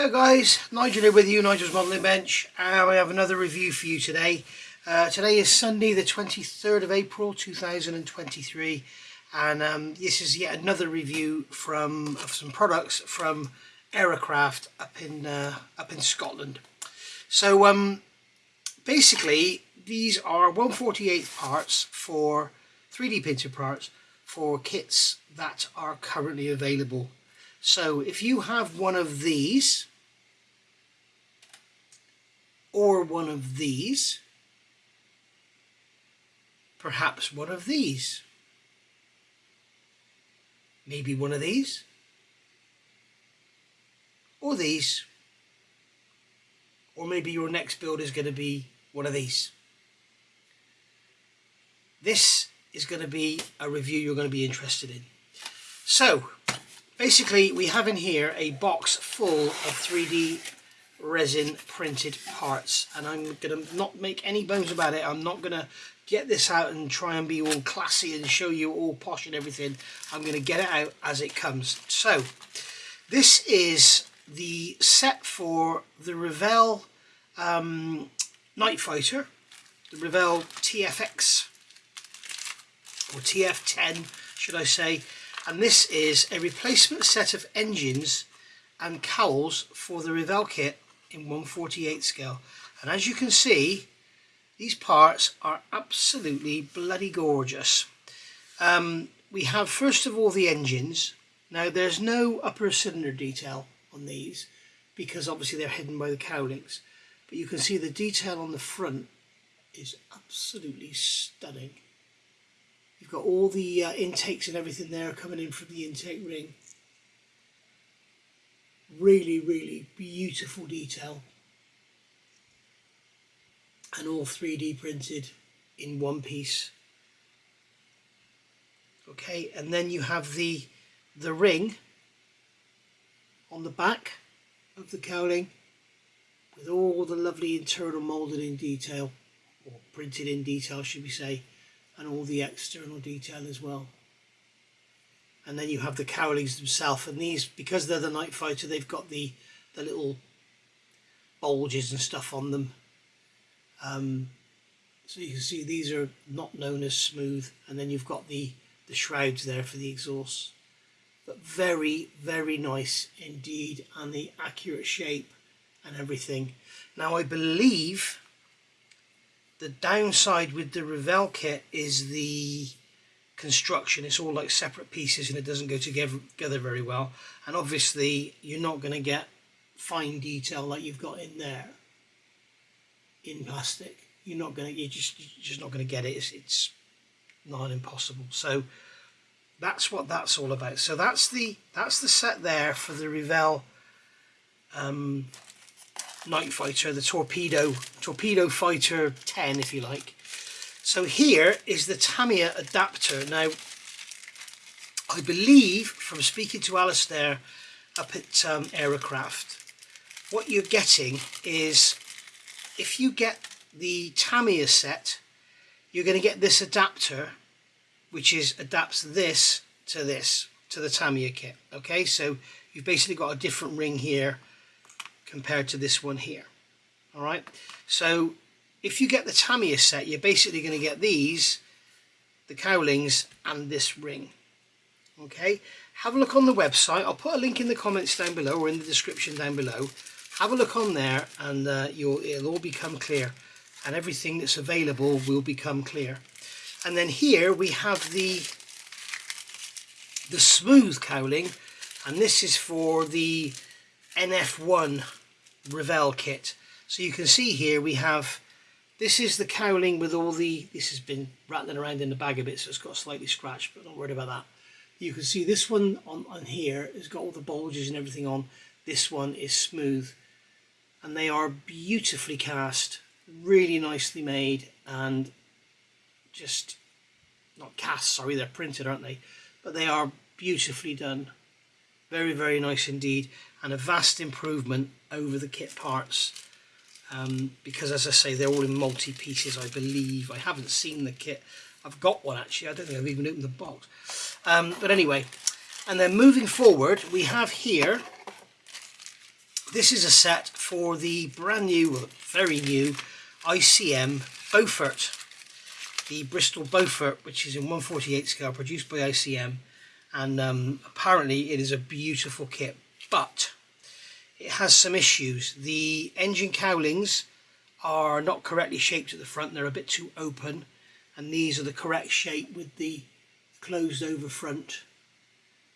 Hi guys, Nigel here with you, Nigel's Modelling Bench, and I have another review for you today. Uh, today is Sunday the 23rd of April 2023 and um, this is yet another review from of some products from Aerocraft up in uh, up in Scotland. So um, basically these are 148 parts for 3D printed parts for kits that are currently available so if you have one of these or one of these, perhaps one of these, maybe one of these, or these, or maybe your next build is going to be one of these. This is going to be a review you're going to be interested in. So, basically we have in here a box full of 3D resin printed parts. And I'm to not make any bones about it. I'm not to get this out and try and be all classy and show you all posh and everything. I'm to get it out as it comes. So this is the set for the Revell um, Night Fighter the Revell TFX or TF10 should I say. And this is a replacement set of engines and cowls for the Revell kit in 148 scale. And as you can see these parts are absolutely bloody gorgeous. Um, we have first of all the engines. Now there's no upper cylinder detail on these because obviously they're hidden by the cowlings but you can see the detail on the front is absolutely stunning. You've got all the uh, intakes and everything there coming in from the intake ring. Really, really beautiful detail. And all 3D printed in one piece. Okay, and then you have the the ring on the back of the cowling with all the lovely internal moulded in detail or printed in detail should we say and all the external detail as well and then you have the cowlings themselves and these because they're the night fighter they've got the the little bulges and stuff on them. Um, so you can see these are not known as smooth and then you've got the the shrouds there for the exhaust but very very nice indeed and the accurate shape and everything. Now I believe the downside with the Revell kit is the construction. It's all like separate pieces and it doesn't go together, together very well. And obviously you're not going to get fine detail like you've got in there in plastic. You're not going to, you're just, you're just not going to get it. It's, it's not impossible. So that's what that's all about. So that's the, that's the set there for the Revell um, Night Fighter, the Torpedo, Torpedo Fighter 10 if you like. So here is the Tamiya adapter. Now, I believe from speaking to Alistair up at um, Aerocraft, what you're getting is if you get the Tamiya set, you're going to get this adapter, which is adapts this to this, to the Tamiya kit. Okay, so you've basically got a different ring here compared to this one here all right so if you get the Tamiya set you're basically going to get these the cowlings and this ring okay? Have a look on the website. I'll put a link in the comments down below or in the description down below. Have a look on there and uh, you'll it'll all become clear and everything that's available will become clear. And then here we have the the smooth cowling and this is for the NF1 Revell kit. So you can see here we have, this is the cowling with all the, this has been rattling around in the bag a bit so it's got slightly scratched but don't worry about that. You can see this one on, on here has got all the bulges and everything on. This one is smooth and they are beautifully cast, really nicely made and just, not cast, sorry, they're printed aren't they? But they are beautifully done. Very, very nice indeed and a vast improvement over the kit parts um, because as I say they're all in multi pieces I believe I haven't seen the kit I've got one actually I don't think I've even opened the box um, but anyway and then moving forward we have here this is a set for the brand new, well, very new ICM Beaufort. The Bristol Beaufort, which is in 148 scale, produced by ICM. And um, apparently it is a beautiful kit, but it has some issues. The engine cowlings are not correctly shaped at the front. They're a bit too open. And these are the correct shape with the closed over front.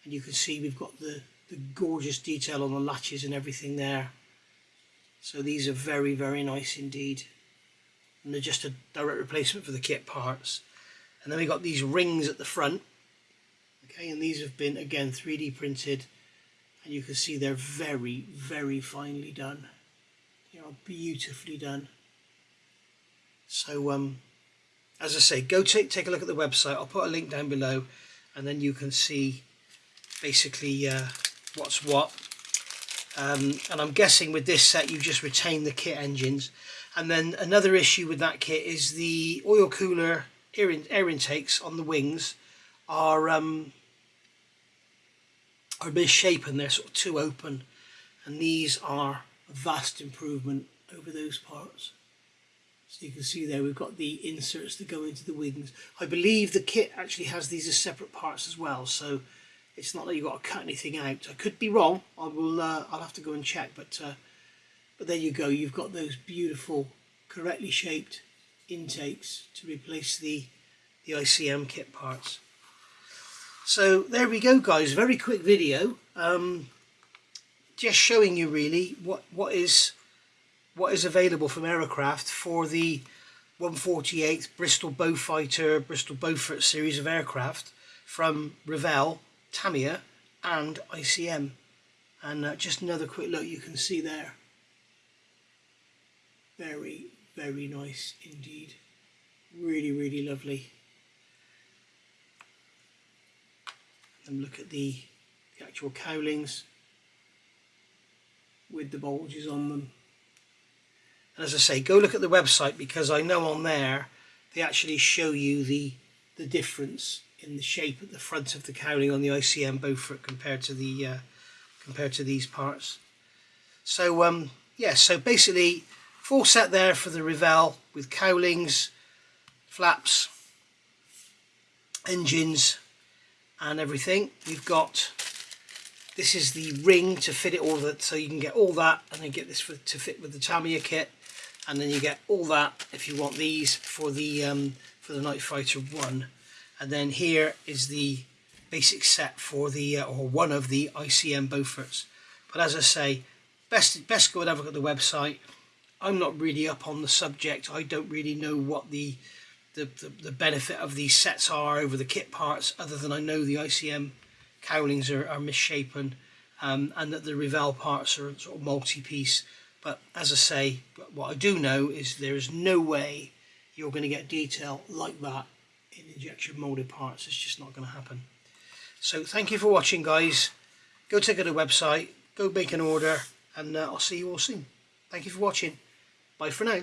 And you can see we've got the the gorgeous detail on the latches and everything there. So these are very, very nice indeed. And they're just a direct replacement for the kit parts. And then we've got these rings at the front. Okay, and these have been, again, 3D printed. And you can see they're very, very finely done. They are beautifully done. So, um, as I say, go take, take a look at the website. I'll put a link down below. And then you can see basically uh, what's what. Um, and I'm guessing with this set you just retain the kit engines. And then another issue with that kit is the oil cooler air, in, air intakes on the wings are um, are misshapen. They're sort of too open, and these are a vast improvement over those parts. So you can see there we've got the inserts that go into the wings. I believe the kit actually has these as separate parts as well. So it's not that you've got to cut anything out. I could be wrong. I will. Uh, I'll have to go and check. But uh, but there you go. You've got those beautiful, correctly shaped intakes to replace the the ICM kit parts. So there we go, guys. Very quick video. Um, just showing you really what what is what is available from Aerocraft for the 148th Bristol Beaufighter Bristol Beaufort series of aircraft from Revell Tamiya and ICM and uh, just another quick look you can see there very very nice indeed really really lovely and look at the, the actual cowlings with the bulges on them and as I say go look at the website because I know on there they actually show you the the difference in the shape at the front of the cowling on the ICM Beaufort compared to the uh, compared to these parts. So um, yeah, so basically full set there for the Revell with cowlings, flaps, engines and everything. you've got this is the ring to fit it all that so you can get all that and then get this for, to fit with the Tamiya kit and then you get all that if you want these for the um, for the Night Fighter 1 and then here is the basic set for the uh, or one of the ICM Beauforts. But as I say best best go and have a look at the website. I'm not really up on the subject. I don't really know what the the, the, the benefit of these sets are over the kit parts other than I know the ICM cowlings are, are misshapen um, and that the Revell parts are sort of multi-piece but as I say what I do know is there is no way you're going to get detail like that in injection molded parts. It's just not going to happen. So thank you for watching guys. Go check out the website, go make an order and uh, I'll see you all soon. Thank you for watching. Bye for now.